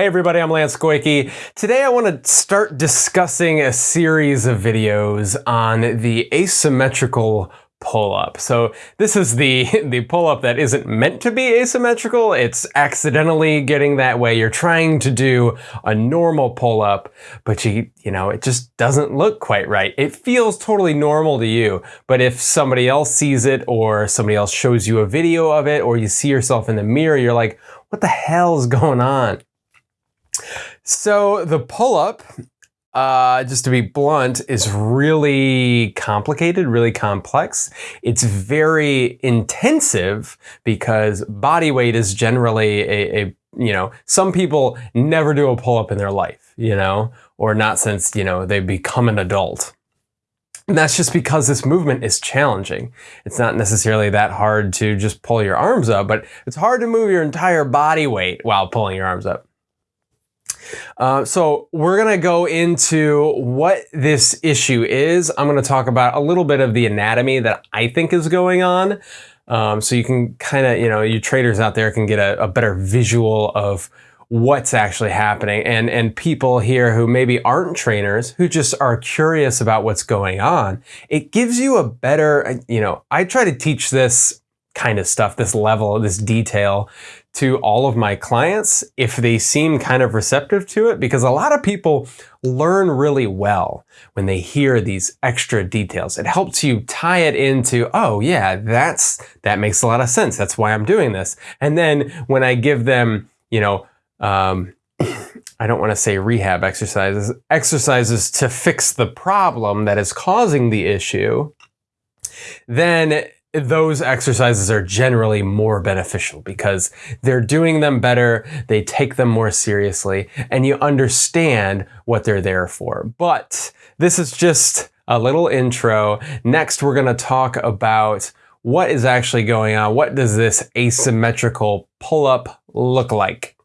Hey everybody, I'm Lance Goyke. Today I want to start discussing a series of videos on the asymmetrical pull-up. So this is the, the pull-up that isn't meant to be asymmetrical, it's accidentally getting that way. You're trying to do a normal pull-up, but you, you know, it just doesn't look quite right. It feels totally normal to you, but if somebody else sees it or somebody else shows you a video of it or you see yourself in the mirror, you're like, what the hell's going on? So the pull-up, uh, just to be blunt, is really complicated, really complex. It's very intensive because body weight is generally a, a you know, some people never do a pull-up in their life, you know, or not since, you know, they become an adult. And that's just because this movement is challenging. It's not necessarily that hard to just pull your arms up, but it's hard to move your entire body weight while pulling your arms up. Uh, so we're going to go into what this issue is. I'm going to talk about a little bit of the anatomy that I think is going on. Um, so you can kind of, you know, you traders out there can get a, a better visual of what's actually happening and and people here who maybe aren't trainers who just are curious about what's going on it gives you a better you know i try to teach this kind of stuff this level this detail to all of my clients if they seem kind of receptive to it because a lot of people learn really well when they hear these extra details. It helps you tie it into, oh yeah, that's that makes a lot of sense. That's why I'm doing this. And then when I give them, you know, um, I don't want to say rehab exercises, exercises to fix the problem that is causing the issue, then those exercises are generally more beneficial because they're doing them better, they take them more seriously, and you understand what they're there for. But this is just a little intro. Next, we're going to talk about what is actually going on. What does this asymmetrical pull-up look like?